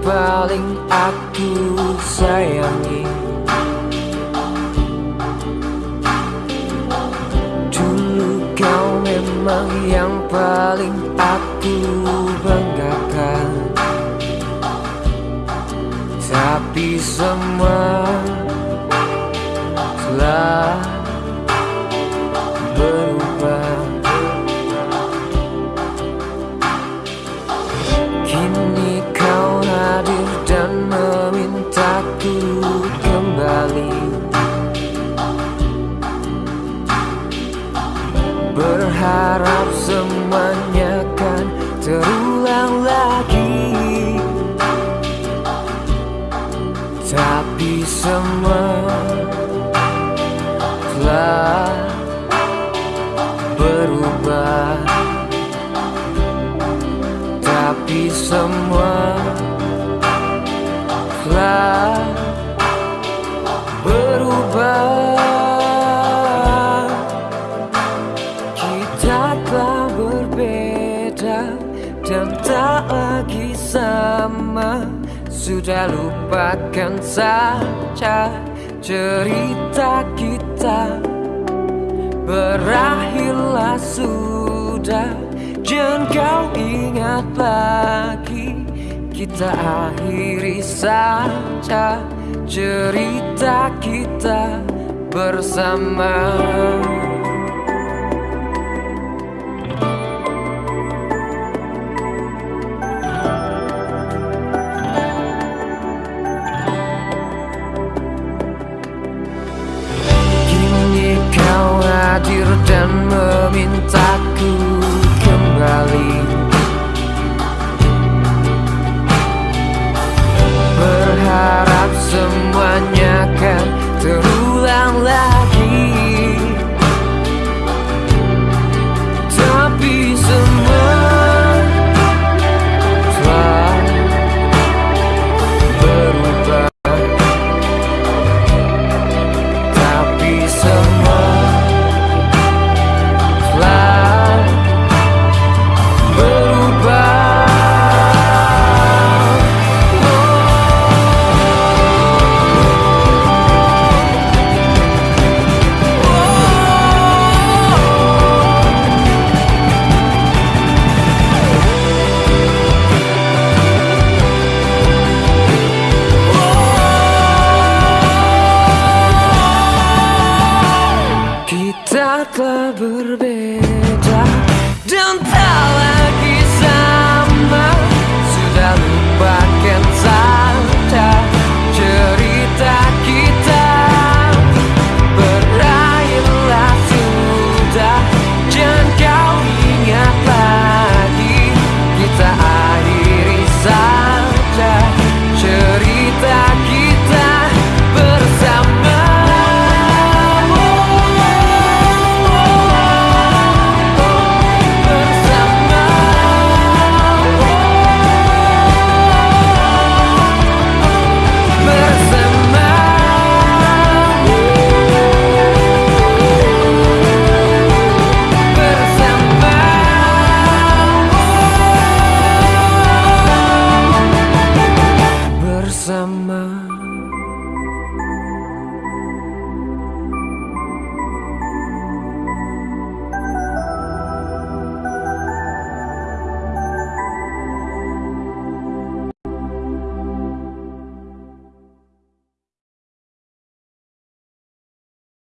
paling aku sayangi. Dulu kau memang yang paling aku banggakan. Tapi semua telah kembali. Berharap semuanya kan terulang lagi. Tapi semua telah berubah. Tapi semua telah sama Sudah lupakan saja cerita kita. Berakhirlah sudah Jangan kau ingat lagi. Kita akhiri saja Cerita kita bersama memintaku kembali. Berharap semuanya kan terulang lagi. telah berbeda? Dan tak lagi sama. Sudah lupakan saya.